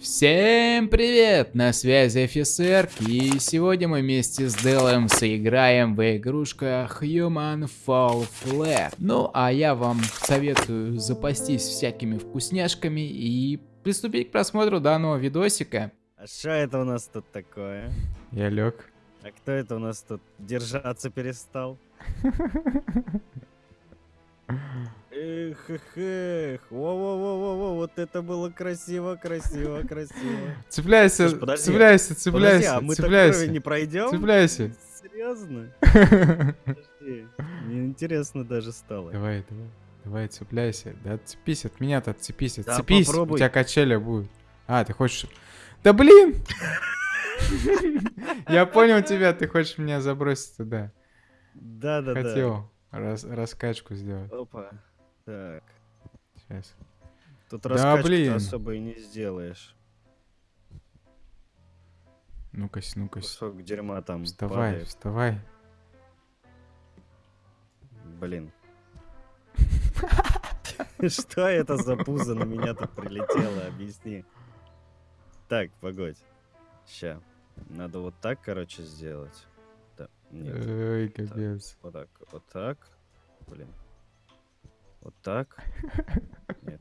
Всем привет! На связи офицер, и сегодня мы вместе с Делом сыграем в игрушках Human Fall Flat. Ну, а я вам советую запастись всякими вкусняшками и приступить к просмотру данного видосика. А что это у нас тут такое? Я лег. А кто это у нас тут держаться перестал? Эх, эх, эх. Во-во-во-во-во, вот это было красиво, красиво, красиво. Цепляйся, Слушай, подожди, цепляйся, Подожди, цепляйся, а мы цепляйся. не пройдем? Цепляйся. Серьезно? Подожди. Мне интересно даже стало. Давай, давай, давай, цепляйся. Да отцепись от меня-то, отцепись, Да отцепись. У попробуй. тебя качели будут. А, ты хочешь... Да блин! Я понял тебя, ты хочешь меня забросить туда. Да-да-да. Хотел рас- раскачку сделать. Опа. Так. Сейчас. Тут Да, раскачку блин. особо и не сделаешь. Ну-ка, ну-ка. Кусок дерьма там Вставай, падает. вставай. Блин. Что это за пузо на меня тут прилетело? Объясни. Так, погодь. Ща. Надо вот так, короче, сделать. Да, нет. Ой, капец. Вот так, вот так. Блин. Вот так. Нет.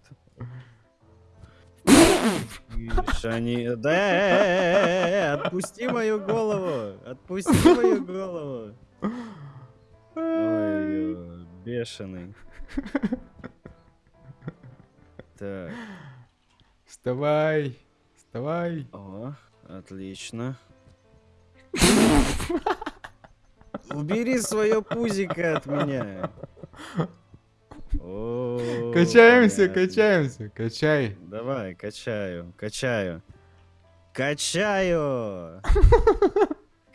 Они... Да, э, э, э, отпусти мою голову! Отпусти мою голову! Ой, бешеный. Так, Вставай, вставай. о, отлично. Убери свое пузико от меня. Качаемся, качаемся, качай. Давай, качаю, качаю. Качаю!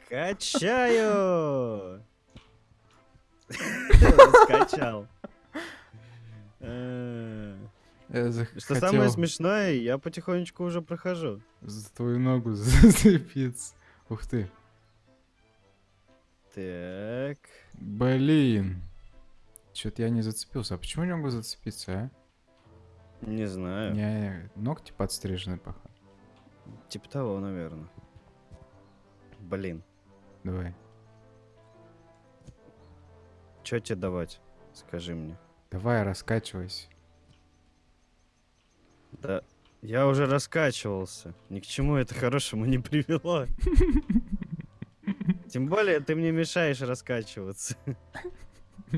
Качаю! Скачал. Э, Что самое смешное, я потихонечку уже прохожу. за твою ногу зацепиться. Ух ты. Так. Блин. Чё-то я не зацепился. А почему не могу зацепиться, а? Не знаю. меня ногти подстрижены, походу. Типа того, наверное. Блин. Давай. Чё тебе давать? Скажи мне. Давай, раскачивайся. Да, я уже раскачивался. Ни к чему это хорошему не привело. Тем более ты мне мешаешь раскачиваться.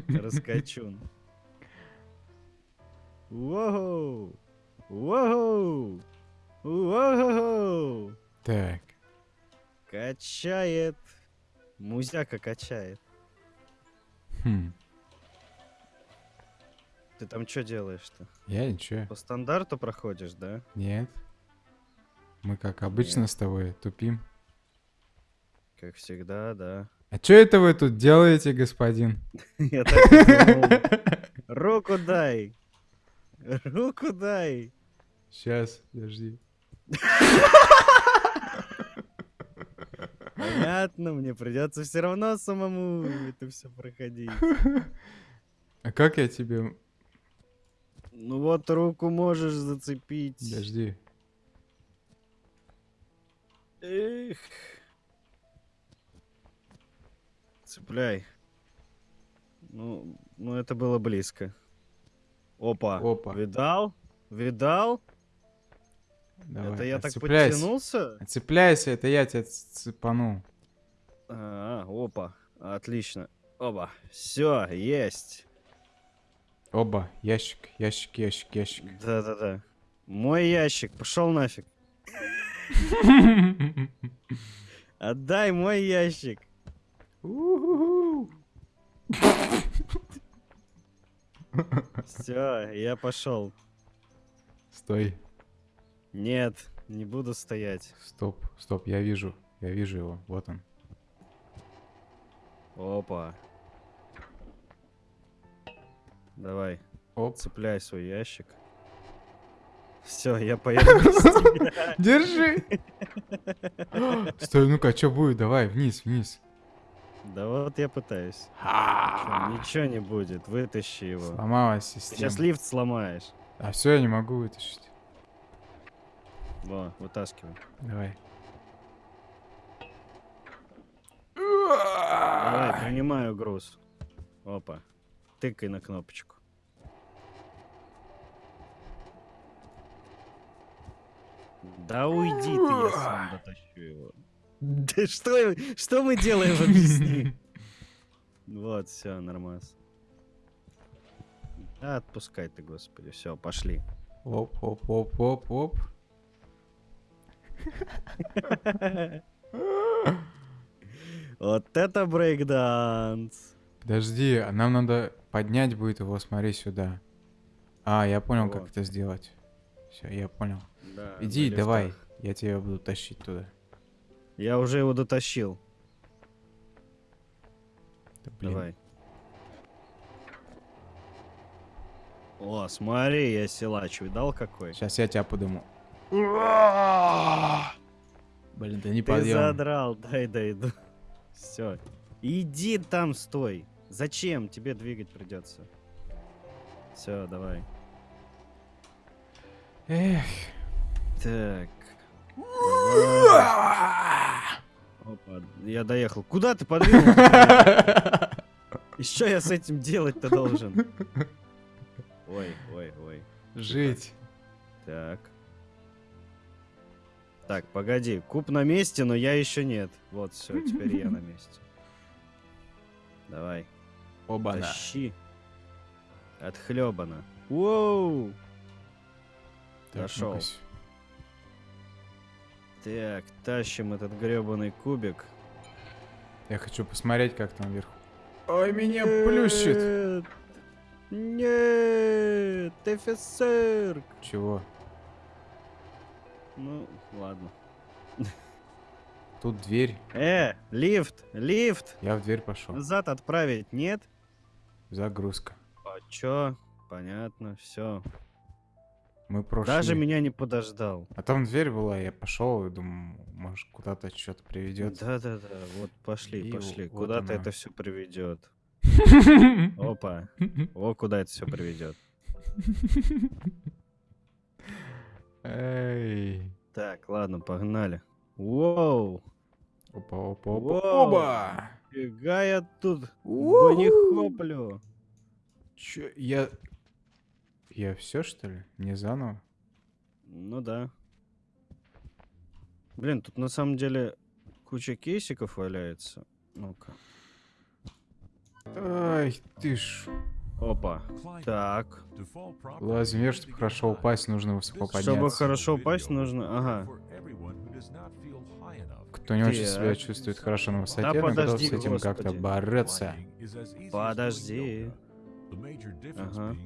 Раскачун. Воу! Воу! Воу! Так. Качает. Музяка качает. Хм. Ты там что делаешь-то? Я ничего. По стандарту проходишь, да? Нет. Мы как обычно Нет. с тобой тупим. Как всегда, да. А что это вы тут делаете, господин? Я так и. Руку дай! Руку дай! Сейчас, подожди. Понятно, мне придется все равно самому это все проходить. А как я тебе... Ну вот руку можешь зацепить. Подожди. Эх. Цепляй. Ну, ну это было близко. Опа. Опа. Видал? Видал? Давай, это я так подтянулся? Отцепляйся, это я тебя цепанул. А, опа. Отлично. Оба. Все, есть. Оба, ящик, ящик, ящик, ящик. Да-да-да. Мой ящик, пошел нафиг. Отдай мой ящик. Все, я пошел. Стой, Нет, не буду стоять. стоп, стоп, я вижу, я вижу его, вот он. Опа. Давай, Оп. цепляй свой ящик. Все, я поеду. Держи! Стой, ну-ка, что будет? Давай, вниз, вниз. Да вот я пытаюсь. Ничего не будет, вытащи его. Сломалась система. сейчас лифт сломаешь. А все, я не могу вытащить. Во, вытаскивай. Давай. Давай, принимаю груз. Опа. Тыкай на кнопочку. Да уйди ты, я сам дотащу его. Да что, что мы делаем, объясни. Вот, все, нормас. Да, отпускай ты, господи. Все, пошли. Оп, оп, оп, оп, оп. Вот это брейкданс. Подожди, а нам надо поднять будет его, смотри сюда. А, я понял, как Вот. это сделать. Все, я понял. Да, Иди, давай, я тебя буду тащить туда. Я уже его дотащил. Да, блин. Давай. О, смотри, я силач, видал какой? Сейчас я тебя подыму. Блин, да не Ты подъем. задрал, дай дойду. Все. Иди там, стой. Зачем? Тебе двигать придется. Все, давай. Эх. Так. Опа, я доехал. Куда ты подвинулся? И что я с этим делать-то должен? Ой, ой, ой. Жить. Так. Так, погоди. Куб на месте, но я еще нет. Вот, все, теперь я на месте. Давай. Оба-на. Тащи. Отхлебано. Воу! Ну-кась. Так, тащим этот гребаный кубик. Я хочу посмотреть, как там вверху. Ой, меня плющит. Нет! Нет! офицер! Чего? Ну, ладно. Тут дверь. Э, лифт! Лифт! Я в дверь пошел. Назад отправить, нет? Загрузка. А чё? Понятно, все. Мы прошли. Даже меня не подождал. А там дверь была, я пошел и думаю, может куда-то что-то приведет. Да-да-да, вот пошли, И пошли. вот Куда-то она. это все приведет. Опа, о, куда это все приведет. Эй. Так, ладно, погнали. Воу! Опа, опа, опа, оба! Фига я тут У-ху. банихоплю. Чё, я... Я все что ли? Не заново? Ну да. Блин, тут на самом деле куча кейсиков валяется. Ну-ка. Ай, ты ж... Опа. Так. Лазим вверх, чтобы хорошо упасть, нужно высоко подняться. Чтобы хорошо упасть, нужно... Ага. Кто не очень себя чувствует хорошо на высоте, Да но готов с этим как-то бороться. Подожди. Ага.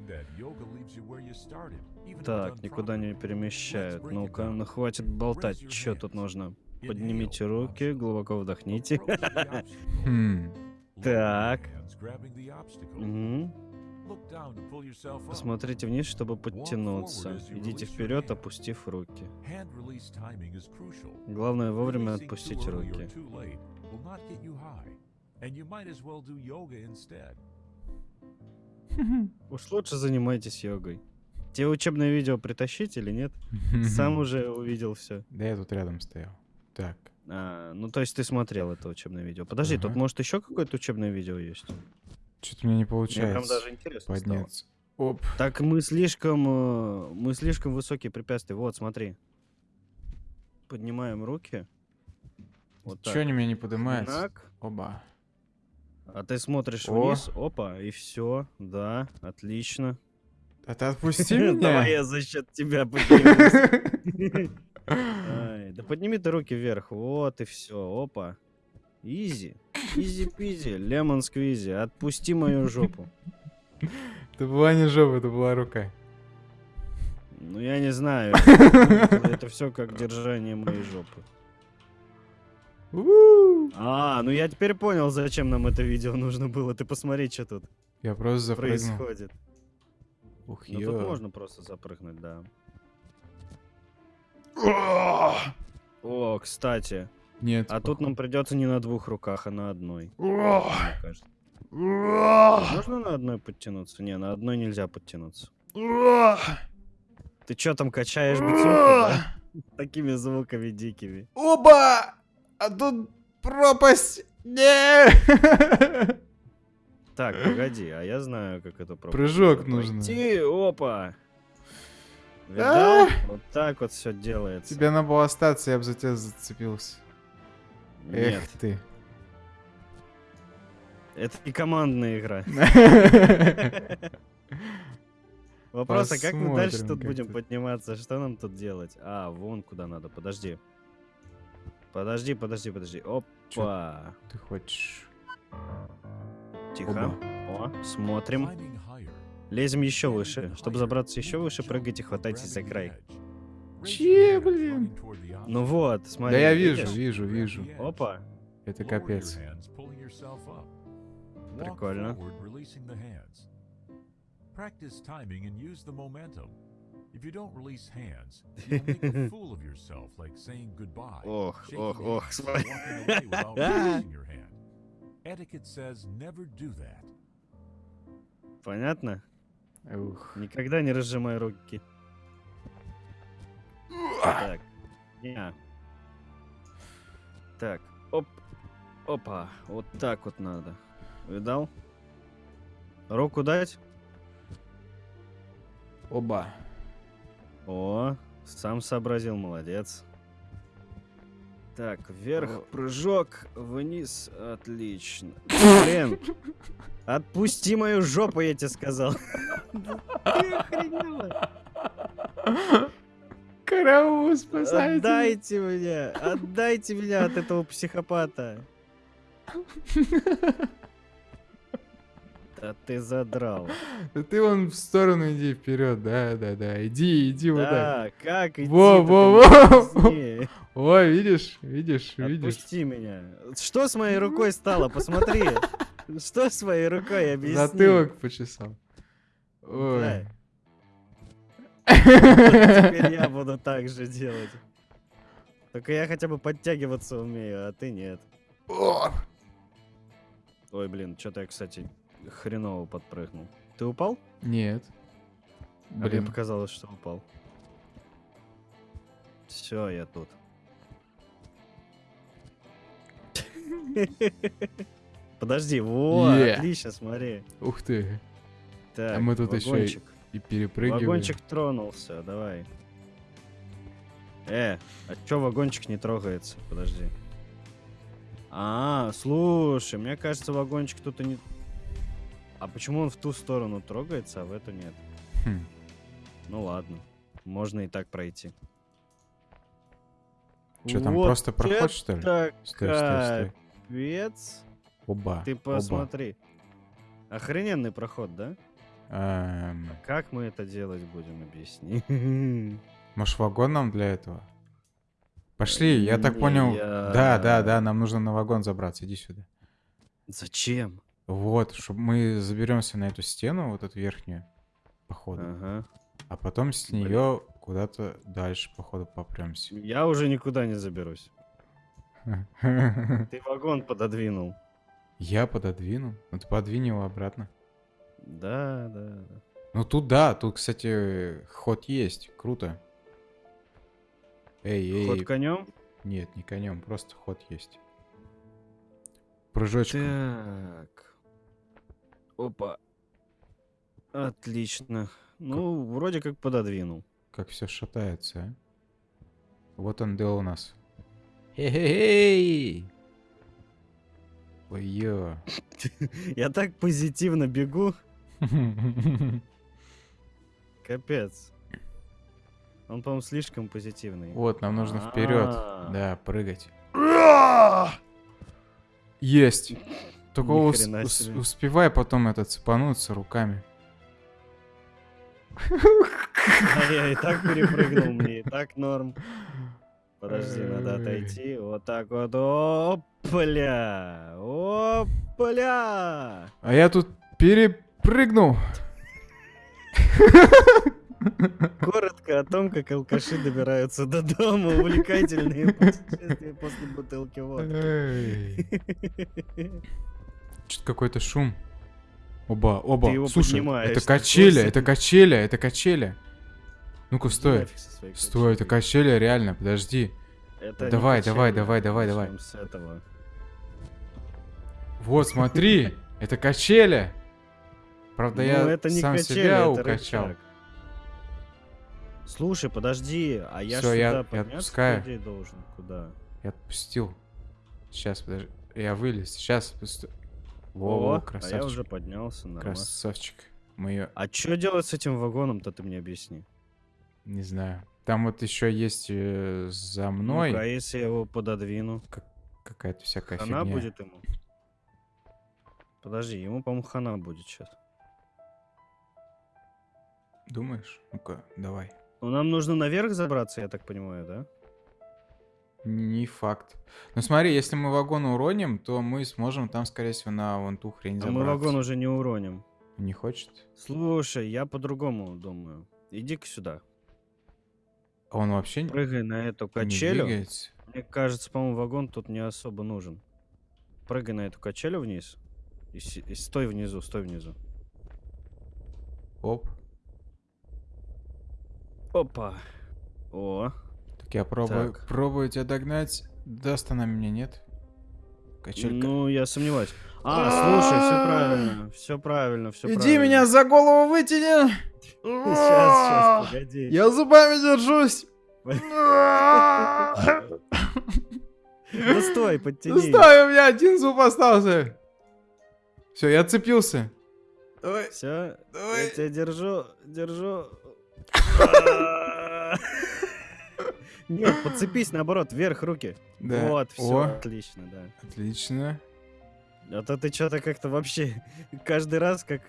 Так, никуда не перемещают. Ну-ка, ну хватит болтать. Что тут нужно? Поднимите руки, глубоко вдохните. Хм. Так. Посмотрите вниз, чтобы подтянуться. Идите вперед, опустив руки. Главное вовремя отпустить руки. Уж лучше занимайтесь йогой. Тебе учебное видео притащить или нет? Сам уже увидел все. Да я тут рядом стоял. Так. А, ну то есть ты смотрел это учебное видео. Подожди, тут Ага. может еще какое-то учебное видео есть? Что-то мне не Мне получается прям даже интересно стало. подняться. Оп. Так мы слишком, э, мы слишком высокие препятствия. Вот, смотри. Поднимаем руки. Вот так. они меня не поднимаются? Так. Оба. А ты смотришь О. вниз, опа, и все, да, отлично. А ты отпусти Давай меня. я за счет тебя поднимусь. Да подними ты руки вверх, вот и все, опа. Easy, easy-peasy, lemon squeezy, отпусти мою жопу. Это была не жопа, это была рука. Ну я не знаю, это все как держание моей жопы. А, ну я теперь понял, зачем нам это видео нужно было. Ты посмотри, что тут Я просто запрыгнул. происходит. Ух, Ну тут можно просто запрыгнуть, да. О, кстати. Нет. А тут нам придется не на двух руках, а на одной. Можно на одной подтянуться? Не, на одной нельзя подтянуться. Ты чё там качаешь бицуху, да? Такими звуками дикими. Оба! А тут пропасть! Не! Так, погоди, а я знаю, как это пропасть Прыжок надо нужно. пройти. Опа! Видал? А! Вот так вот все делается. Тебе надо было остаться, я бы за тебя зацепился. Нет, Эх ты. это не командная игра. Вопрос, а как мы дальше тут будем подниматься? Что нам тут делать? А, вон куда надо, подожди. Подожди, подожди, подожди. Опа. Ты хочешь... Тихо. О, смотрим. Лезем еще выше. Чтобы забраться еще выше, прыгайте, хватайтесь за край. Че, блин? Ну вот, смотри. Да я вижу, видишь? вижу, вижу. Опа. Это капец. Прикольно. If you don't release hands, you'll make a fool of yourself, like saying goodbye. Ох, shaking ох, ох, hands, смотри. walking away without releasing your hand. Etiquette says never do that. Понятно? Ух. Никогда не разжимай руки. Так. Не. Так. Оп. Опа. Вот так вот надо. Видал? Руку дать? Оба. О, сам сообразил, молодец. Так, вверх, прыжок, вниз, отлично. Блин, отпусти мою жопу, я тебе сказал. Ты охренела? Караул, спасайте. Отдайте меня, отдайте меня от этого психопата. Да ты задрал. Да ты вон в сторону иди вперед, да, да, да. Иди, иди вот так. Да, как идти? Во, во, во. О, видишь, видишь, видишь. Отпусти меня. Что с моей рукой стало? Посмотри. Что с моей рукой? Объясни. Затылок почесал. Ой. Да. Теперь я буду так же делать. Только я хотя бы подтягиваться умею, а ты нет. Ой, блин, что-то я, кстати, хреново подпрыгнул. Ты упал? Нет. А мне показалось, что упал. Все, я тут. Подожди, вот, Е. отлично, смотри. Ух ты. Так, А мы тут еще и- вагончик. И перепрыгиваем. Вагончик тронулся, давай. Э, а чё вагончик не трогается? Подожди. А, слушай, мне кажется, вагончик тут и не... А почему он в ту сторону трогается, а в эту нет? Хм. Ну ладно, можно и так пройти. Чё, там Вот просто проход, что ли? Стой, стой, стой. Оба. Ты оба. посмотри. Охрененный проход, да? Эм, Как мы это делать будем, объясни. может, вагон нам для этого? Пошли, я так понял. я- Да, да, да, нам нужно на вагон забраться. Иди сюда. Зачем? Вот, чтобы мы заберемся на эту стену, вот эту верхнюю, походу. Ага. А потом с нее куда-то дальше, походу, попремся. Я уже никуда не заберусь. Ты вагон пододвинул. Я пододвинул. Ну ты подвинь его обратно. Да, да, да. Ну тут да, тут, кстати, ход есть. Круто. Эй, эй. Ход конем? Нет, не конем, просто ход есть. Прыжочком. Так. Опа. Отлично. Ну, вроде как пододвинул. Как все шатается, а? Вот он Дэл у нас. Хе-хе-хей! Ой, ё. Я так позитивно бегу. Капец. Он, по-моему, слишком позитивный. Вот, нам нужно вперед. А. Да, прыгать. Есть. Только ус- ус- успевай потом это цепануться руками. А я и так перепрыгнул, мне и так норм. Подожди, надо Ой. отойти. Вот так вот. Опля! Опля! А я тут перепрыгнул. Коротко о том, как алкаши добираются до дома. Увлекательные путешествия после бутылки водки. Что-то какой-то шум. Оба, оба. Ты его Слушай, это курсе? это качеля, это качеля. Ну-ка, стой. Стой, это качели реально, подожди. Это Давай, давай, качели. давай, давай, давай. Вот, смотри, это качели. Правда, Ну, я это не сам качели, себя это укачал. рычаг. Слушай, подожди, а я Всё, я- я отпускаю. должен? Куда? Я отпустил. Сейчас, подожди. Я вылез. Сейчас. Во, во, а я красавчик. уже поднялся, нормально. Красавчик. Мы ее... А что делать с этим вагоном-то, ты мне объясни. Не знаю. Там вот еще есть э, за мной Ну-ка, а если я его пододвину? какая-то всякая Хана фигня. будет ему? Подожди, ему, по-моему, хана будет сейчас. Думаешь? Ну-ка, давай. Ну, нам нужно наверх забраться, я так понимаю, да? Не факт. Ну смотри, если мы вагон уроним, то мы сможем там, скорее всего, на вон ту хрень А забраться. мы вагон уже не уроним. Не хочет? Слушай, я по-другому думаю. Иди-ка сюда. А он вообще не Прыгай на эту не качелю. двигается? Мне кажется, по-моему, вагон тут не особо нужен. Прыгай на эту качелю вниз. И, и стой внизу, стой внизу. Оп. Опа. О, я пробую, Так. пробую тебя догнать. Даст она меня, нет? Качелька. ну я сомневаюсь. А, слушай, все правильно, все правильно, все правильно. Иди меня за голову вытяни! Сейчас, сейчас, погоди. Я зубами держусь! Да стой, подтяни. Ну стой, у меня один зуб остался! Все, я отцепился. Давай, Все, я тебя держу, держу. Нет, подцепись наоборот, вверх руки. Да. Вот, все, отлично, да. отлично. А то ты что-то как-то вообще каждый раз как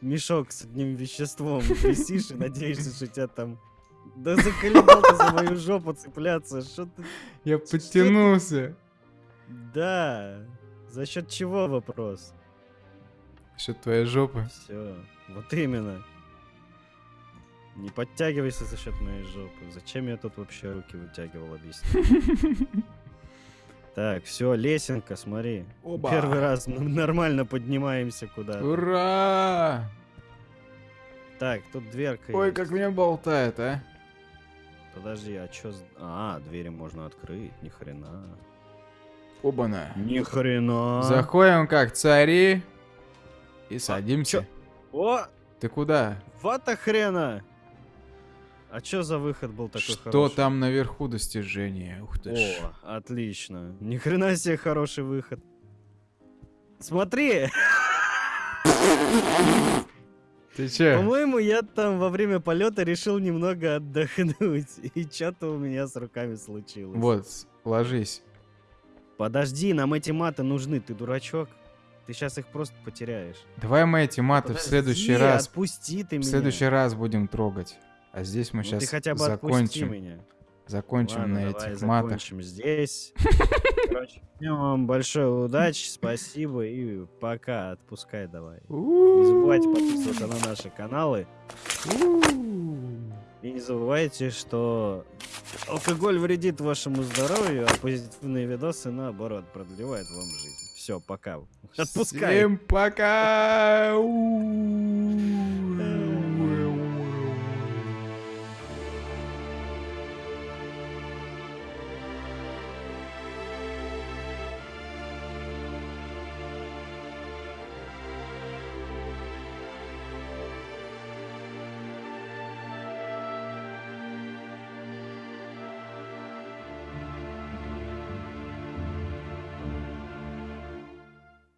мешок с одним веществом висишь и надеешься, что тебя там... Да заколебал ты за мою жопу цепляться, что ты... Я подтянулся. Да, за счет чего вопрос? Что твоя жопа? Все, вот именно. Не подтягивайся за счет моей жопы. Зачем я тут вообще руки вытягивал, объясни. Так, все, лесенка, смотри. Оба. Первый раз мы нормально поднимаемся куда-то. Ура! Так, тут дверка Ой, есть. как меня болтает, а? Подожди, а чё... А, двери можно открыть, ни хрена. Оба-на. Ни хрена. Заходим как цари и садимся. чё? О, Ты куда? вата хрена! А чё за выход был такой Что хороший? там наверху достижения? Ух ты ж. О, отлично. Ни хрена себе хороший выход. Смотри, Ты че? по-моему, я там во время полета решил немного отдохнуть. И что-то у меня с руками случилось. Вот, ложись. Подожди, нам эти маты нужны, ты дурачок. Ты сейчас их просто потеряешь. Давай мы эти маты в следующий Подожди, раз. Отпусти ты В меня. следующий раз будем трогать. А здесь мы Ну сейчас ты хотя бы закончим. меня. Закончим Ладно, на давай этих матах. закончим здесь. Короче, вам большой удачи, спасибо и пока. Отпускай давай. Не забывайте подписываться на наши каналы. И не забывайте, что алкоголь вредит вашему здоровью, а позитивные видосы, наоборот, продлевают вам жизнь. Все, пока. Отпускай. Всем пока!